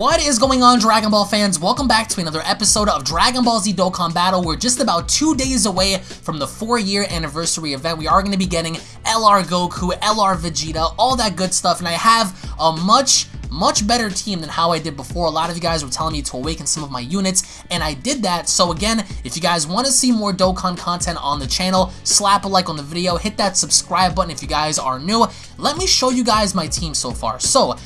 What is going on Dragon Ball fans? Welcome back to another episode of Dragon Ball Z Dokkan Battle. We're just about two days away from the four year anniversary event. We are going to be getting LR Goku, LR Vegeta, all that good stuff. And I have a much much better team than how I did before. A lot of you guys were telling me to awaken some of my units, and I did that. So again, if you guys want to see more Dokkan content on the channel, slap a like on the video, hit that subscribe button if you guys are new. Let me show you guys my team so far. So,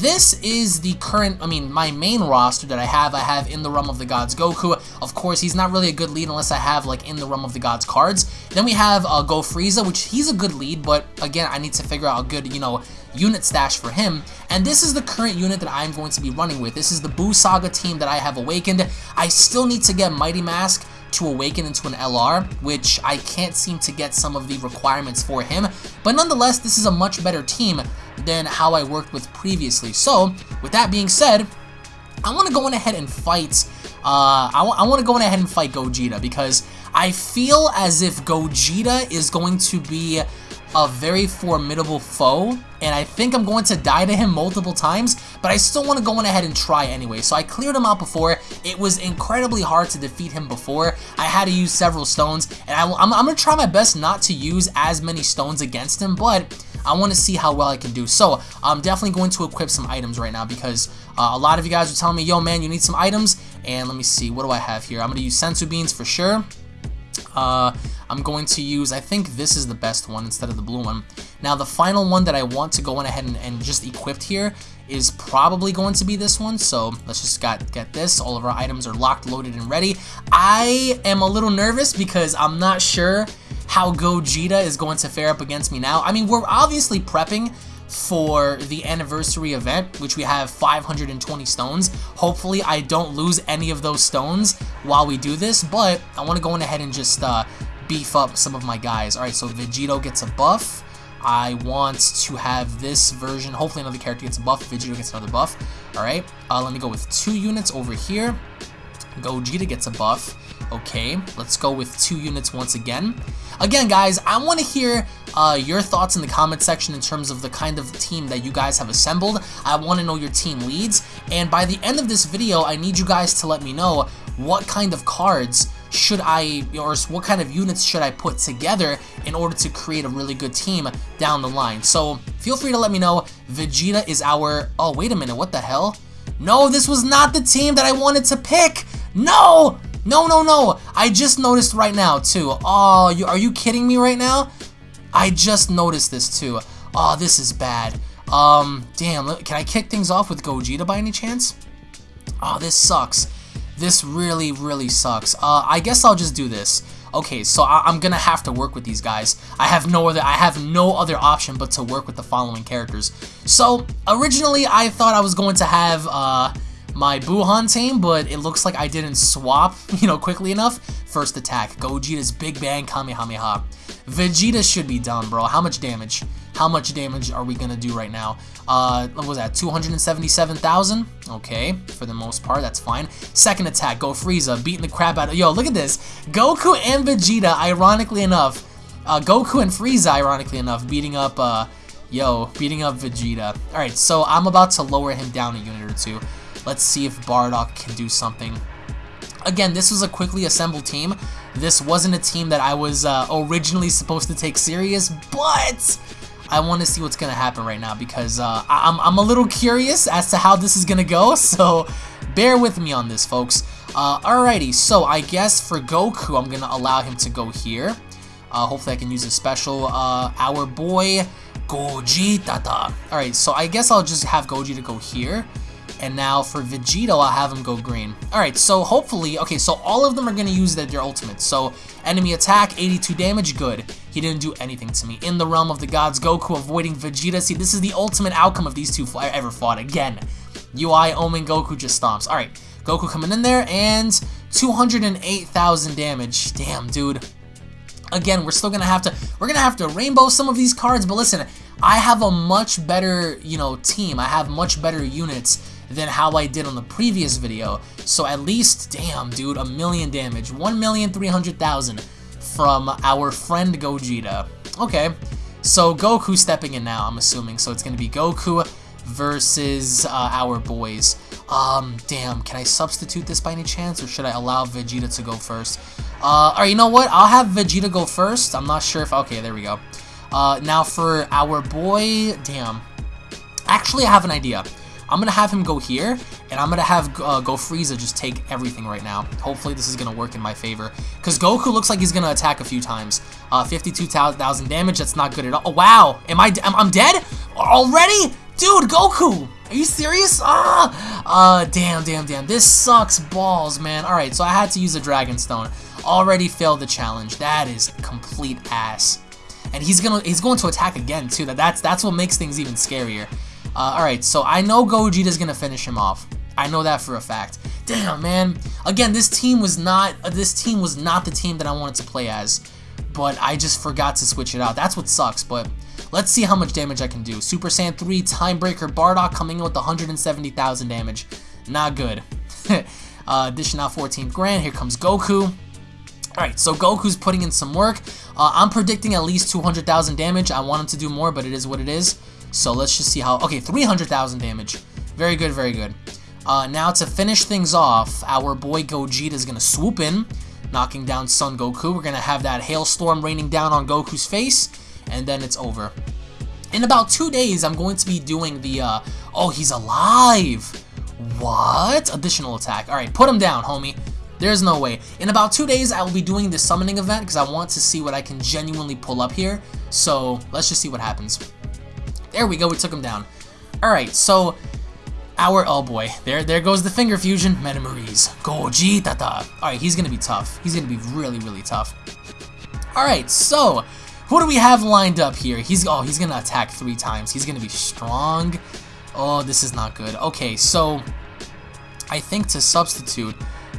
this is the current, I mean, my main roster that I have. I have In the Realm of the Gods Goku. Of course, he's not really a good lead unless I have, like, In the Realm of the Gods cards. Then we have uh, Go Frieza, which he's a good lead, but again, I need to figure out a good, you know, unit stash for him. And this is the current unit that I'm going to be running with. This is the Buu Saga team that I have awakened. I still need to get Mighty Mask to awaken into an LR, which I can't seem to get some of the requirements for him. But nonetheless, this is a much better team than how I worked with previously. So, with that being said, I want to go on ahead and fight, uh, I, I want to go on ahead and fight Gogeta because I feel as if Gogeta is going to be a very formidable foe, and I think I'm going to die to him multiple times, but I still want to go on ahead and try anyway. So I cleared him out before. It was incredibly hard to defeat him before. I had to use several stones, and I, am I'm going to try my best not to use as many stones against him, but I want to see how well I can do. So I'm definitely going to equip some items right now because uh, a lot of you guys are telling me, yo man, you need some items. And let me see, what do I have here? I'm going to use Senzu beans for sure. Uh, I'm going to use, I think this is the best one instead of the blue one. Now the final one that I want to go on ahead and, and just equipped here is probably going to be this one. So let's just got, get this. All of our items are locked, loaded, and ready. I am a little nervous because I'm not sure how Gogeta is going to fare up against me now. I mean, we're obviously prepping for the anniversary event, which we have 520 stones. Hopefully, I don't lose any of those stones while we do this, but I want to go on ahead and just uh, beef up some of my guys. Alright, so Vegito gets a buff. I want to have this version. Hopefully another character gets a buff. Vegito gets another buff. Alright, uh, let me go with two units over here. Gogeta gets a buff. Okay, let's go with two units once again. Again, guys, I want to hear uh, your thoughts in the comment section in terms of the kind of team that you guys have assembled. I want to know your team leads. And by the end of this video, I need you guys to let me know what kind of cards should I, or what kind of units should I put together in order to create a really good team down the line. So feel free to let me know. Vegeta is our, oh, wait a minute, what the hell? No, this was not the team that I wanted to pick. No! No, no, no! I just noticed right now, too. Oh, you, are you kidding me right now? I just noticed this, too. Oh, this is bad. Um, damn, can I kick things off with Gogeta by any chance? Oh, this sucks. This really, really sucks. Uh, I guess I'll just do this. Okay, so I am gonna have to work with these guys. I have no other I have no other option but to work with the following characters. So originally I thought I was going to have uh my Buuhan team, but it looks like I didn't swap, you know, quickly enough. First attack, Gogeta's Big Bang Kamehameha. Vegeta should be done, bro. How much damage? How much damage are we gonna do right now? Uh, what was that? 277,000? Okay, for the most part, that's fine. Second attack, Go Frieza, beating the crap out of- Yo, look at this. Goku and Vegeta, ironically enough, uh, Goku and Frieza, ironically enough, beating up, uh, yo, beating up Vegeta. Alright, so I'm about to lower him down a unit or two. Let's see if Bardock can do something. Again, this was a quickly assembled team. This wasn't a team that I was uh, originally supposed to take serious, but I want to see what's going to happen right now because uh, I'm, I'm a little curious as to how this is going to go, so bear with me on this, folks. Uh, alrighty, so I guess for Goku, I'm going to allow him to go here. Uh, hopefully I can use a special. Uh, our boy, Gogeta. Alright, so I guess I'll just have Gogeta go here. And now for Vegito, I'll have him go green. Alright, so hopefully, okay, so all of them are going to use their, their. So enemy attack, 82 damage, good. He didn't do anything to me. In the realm of the gods, Goku avoiding Vegeta. See, this is the ultimate outcome of these two ever fought. Again, UI Omen Goku just stomps. Alright, Goku coming in there, and 208,000 damage. Damn, dude. Again, we're still gonna have to we're gonna have to rainbow some of these cards, but listen, I have a much better, you know, team. I have much better units than how I did on the previous video. So at least, damn, dude, a million damage. 1,300,000 from our friend Gogeta. Okay, so Goku stepping in now, I'm assuming. So it's going to be Goku versus uh, our boys. Um, damn, can I substitute this by any chance, or should I allow Vegeta to go first? Uh, alright, you know what? I'll have Vegeta go first. I'm not sure if... Okay, there we go. Uh, now for our boy... Damn. Actually, I have an idea. I'm going to have him go here, and I'm going to have uh, Go Frieza just take everything right now. Hopefully this is going to work in my favor. Because Goku looks like he's going to attack a few times. Uh, 52,000 damage, that's not good at all. Oh, wow. Am I, I'm, I'm dead? Already? Dude, Goku! Are you serious? Ah! Uh, damn, damn, damn. This sucks balls, man. Alright, so I had to use a Dragon Stone. Already failed the challenge. That is complete ass. And he's gonna he's going to attack again too. That that's that's what makes things even scarier. Uh, Alright, so I know Gogeta's gonna finish him off. I know that for a fact. Damn, man. Again, this team was not uh, this team was not the team that I wanted to play as. But I just forgot to switch it out. That's what sucks, but let's see how much damage I can do. Super Saiyan 3 Timebreaker Bardock coming in with 170,000 damage. Not good. uh, dishing out 14th grand. Here comes Goku. Alright, so Goku's putting in some work. Uh, I'm predicting at least 200,000 damage. I want him to do more, but it is what it is. So let's just see how... Okay, 300,000 damage. Very good, very good. Uh, now to finish things off, our boy Gogeta is going to swoop in, knocking down Son Goku. We're going to have that hailstorm raining down on Goku's face, and then it's over. In about two days, I'm going to be doing the, uh, oh, he's alive. What? Additional attack. All right, put him down, homie. There's no way. In about two days, I will be doing the summoning event because I want to see what I can genuinely pull up here. So let's just see what happens. There we go, we took him down. Alright, so our oh boy, there there goes the finger fusion. Metamarise. Gogeta. Alright, he's gonna be tough. He's gonna be really, really tough. Alright, so who do we have lined up here? He's oh he's gonna attack three times. He's gonna be strong. Oh, this is not good. Okay, so I think to substitute,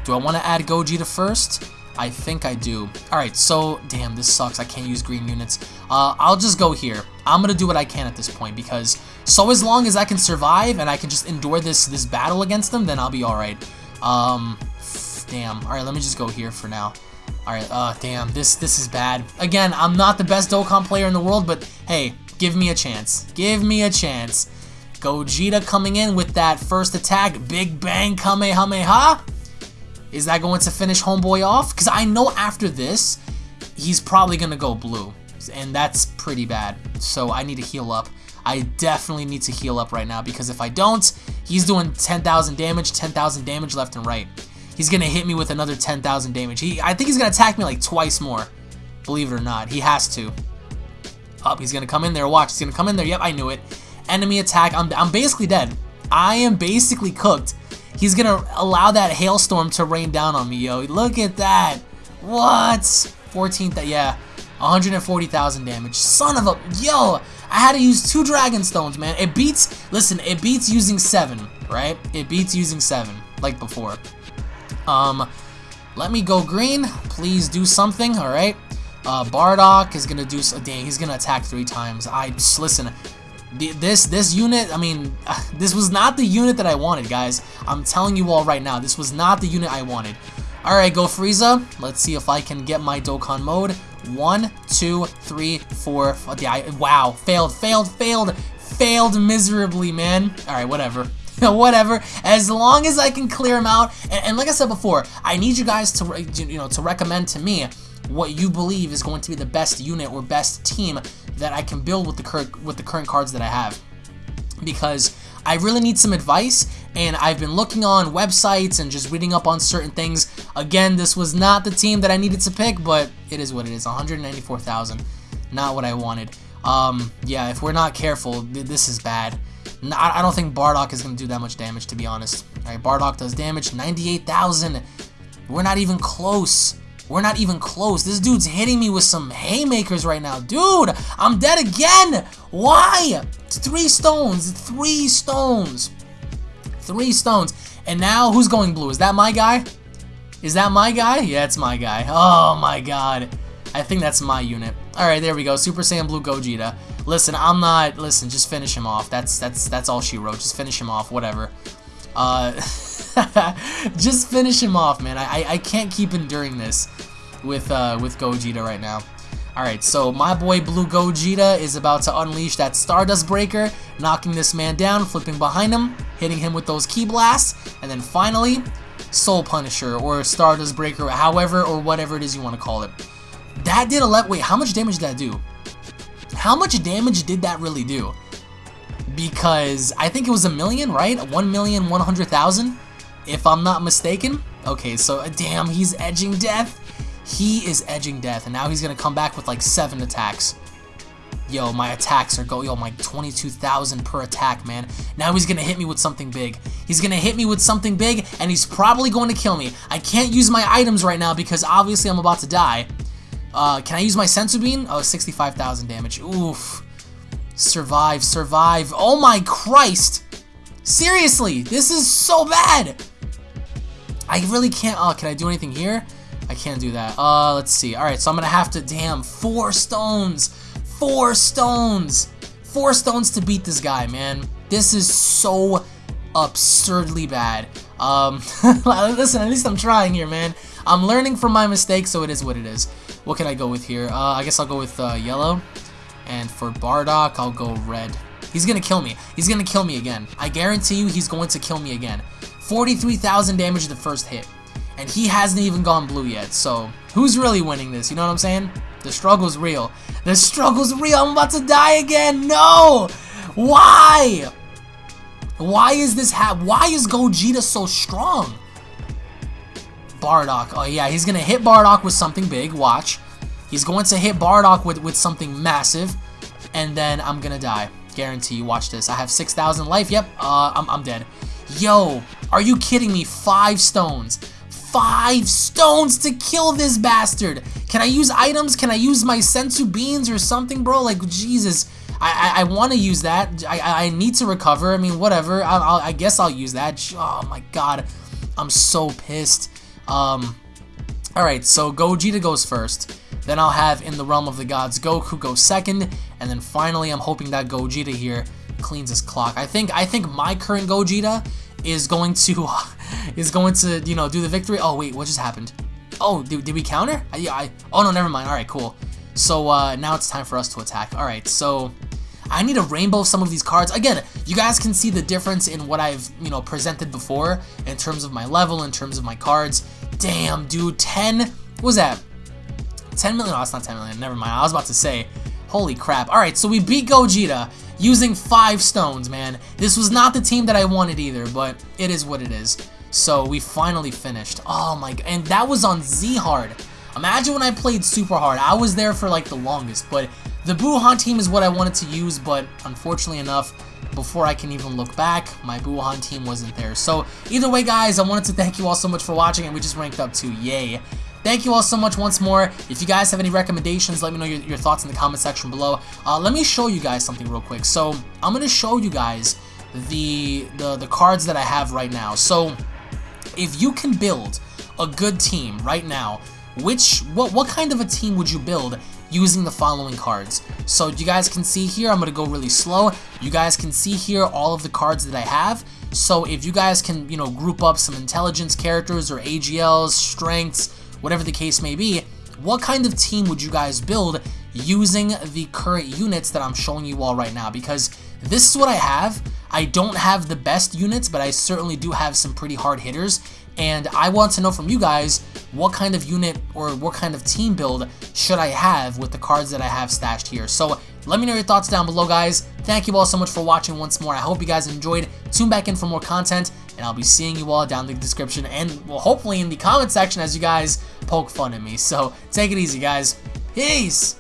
do I want to add Gogeta first? I think I do. Alright, so, damn, this sucks. I can't use green units. Uh, I'll just go here. I'm gonna do what I can at this point, because so as long as I can survive and I can just endure this this battle against them, then I'll be alright. Um, damn. Alright, let me just go here for now. Alright, uh, damn, this, this is bad. Again, I'm not the best Dokkan player in the world, but hey, give me a chance. Give me a chance. Gogeta coming in with that first attack. Big Bang Kamehameha. Is that going to finish Homeboy off? Because I know after this, he's probably going to go blue. And that's pretty bad. So I need to heal up. I definitely need to heal up right now because if I don't, he's doing 10,000 damage, 10,000 damage left and right. He's going to hit me with another 10,000 damage. He, I think he's going to attack me like twice more. Believe it or not. He has to. Up, oh, he's going to come in there. Watch, he's going to come in there. Yep, I knew it. Enemy attack. I'm, I'm basically dead. I am basically cooked. He's gonna allow that hailstorm to rain down on me, yo. Look at that. What? 14th, yeah. 140,000 damage. Son of a, yo. I had to use two Dragon Stones, man. It beats, listen, it beats using seven, right? It beats using seven, like before. Um, let me go green. Please do something, all right? Uh, Bardock is gonna do, dang, he's gonna attack three times. I, just listen, this this unit, I mean, uh, this was not the unit that I wanted, guys. I'm telling you all right now, this was not the unit I wanted. Alright, go Frieza. Let's see if I can get my Dokkan mode. One, two, three, four. Yeah, I, wow, failed, failed, failed, failed miserably, man. Alright, whatever. whatever as long as I can clear them out and, and, like I said before I need you guys to you know to recommend to me what you believe is going to be the best unit or best team that I can build with the current with the current cards that I have. Because I really need some advice, and I've been looking on websites and just reading up on certain things. Again, this was not the team that I needed to pick, but it is what it is. 194,000, not what I wanted. Um, yeah, if we're not careful, this is bad. I don't think Bardock is going to do that much damage, to be honest. All right, Bardock does damage, 98,000. We're not even close. We're not even close. This dude's hitting me with some haymakers right now. Dude, I'm dead again. Why? Three stones. Three stones. Three stones. And now, who's going blue? Is that my guy? Is that my guy? Yeah, it's my guy. Oh, my God. I think that's my unit. All right, there we go. Super Saiyan Blue Gogeta. Listen, I'm not... Listen, just finish him off. That's that's that's all she wrote. Just finish him off. Whatever. Uh... Just finish him off, man. I, I can't keep enduring this with uh, with Gogeta right now. Alright, so my boy Blue Gogeta is about to unleash that Stardust Breaker, knocking this man down, flipping behind him. hitting him with those Ki Blasts, and then finally, Soul Punisher or Stardust Breaker, however or whatever it is you want to call it. That did a let. Wait, how much damage did that do? How much damage did that really do? Because I think it was a million, right? One million one hundred thousand, if I'm not mistaken. Okay, so uh, damn, he's edging death. He is edging death, and now he's gonna come back with like seven attacks. Yo, my attacks are go. Yo, my 22,000 per attack, man. Now he's gonna hit me with something big. He's gonna hit me with something big, and he's probably going to kill me. I can't use my items right now because obviously I'm about to die. Uh, can I use my Senzu Bean? Oh, 65,000 damage. Oof. Survive, survive. Oh my Christ! Seriously, this is so bad! I really can't. Oh, can I do anything here? I can't do that. Uh, let's see. Alright, so I'm gonna have to. Damn, four stones! Four stones! Four stones to beat this guy, man. This is so absurdly bad. Um, listen, at least I'm trying here, man. I'm learning from my mistakes, so it is what it is. What can I go with here? Uh, I guess I'll go with uh, yellow. And for Bardock, I'll go red. He's gonna kill me. He's gonna kill me again. I guarantee you he's going to kill me again. 43,000 damage the first hit. And he hasn't even gone blue yet, so who's really winning this? You know what I'm saying? The struggle's real. The struggle's real. I'm about to die again. No! Why? Why is this ha- Why is Gogeta so strong? Bardock. Oh, yeah, he's going to hit Bardock with something big. Watch. He's going to hit Bardock with, with something massive. And then I'm to die. Guarantee you. Watch this. I have 6,000 life. Yep, uh, I'm, I'm dead. Yo, are you kidding me? Five stones. Five stones to kill this bastard. Can I use items? Can I use my Senzu beans or something, bro? Like, Jesus. I, I, I want to use that. I, I need to recover. I mean, whatever. I, I'll, I guess I'll use that. Oh, my God. I'm so pissed. Um, Alright, so Gogeta goes first. Then I'll have In the Realm of the Gods Goku go second. And then finally, I'm hoping that Gogeta here cleans his clock. I think I think my current Gogeta is going to is going to you know do the victory. Oh wait, what just happened? Oh, did, did we counter? I, I oh no, never mind. All right, cool. So uh, now it's time for us to attack. All right, so I need a rainbow some of these cards. Again, you guys can see the difference in what I've, you know, presented before in terms of my level, in terms of my cards. Damn, dude, 10, what was that? 10 million, no, that's not 10 million, never mind. I was about to say, holy crap. All right, so we beat Gogeta using five stones, man. This was not the team that I wanted either, but it is what it is. So we finally finished. Oh my god, and that was on Z Hard. Imagine when I played super hard. I was there for like the longest, but the Buuhan team is what I wanted to use, but unfortunately enough, before I can even look back, my Buuhan team wasn't there. So either way, guys, I wanted to thank you all so much for watching, and we just ranked up to yay. Thank you all so much once more. If you guys have any recommendations, let me know your, your thoughts in the comment section below. Uh, let me show you guys something real quick. So I'm going to show you guys the, the, the cards that I have right now. So if you can build a good team right now, which what what kind of a team would you build using the following cards. So you guys can see here, I'm to go really slow. You guys can see here all of the cards that I have. So if you guys can, you know, group up some intelligence characters or AGLs, strengths, whatever the case may be, what kind of team would you guys build using the current units that I'm showing you all right now? Because this is what I have. I don't have the best units, but I certainly do have some pretty hard hitters. And I want to know from you guys what kind of unit or what kind of team build should I have with the cards that I have stashed here. So let me know your thoughts down below, guys. Thank you all so much for watching once more. I hope you guys enjoyed. Tune back in for more content, and I'll be seeing you all down in the description and, well, hopefully in the comment section as you guys poke fun at me. So take it easy, guys. Peace!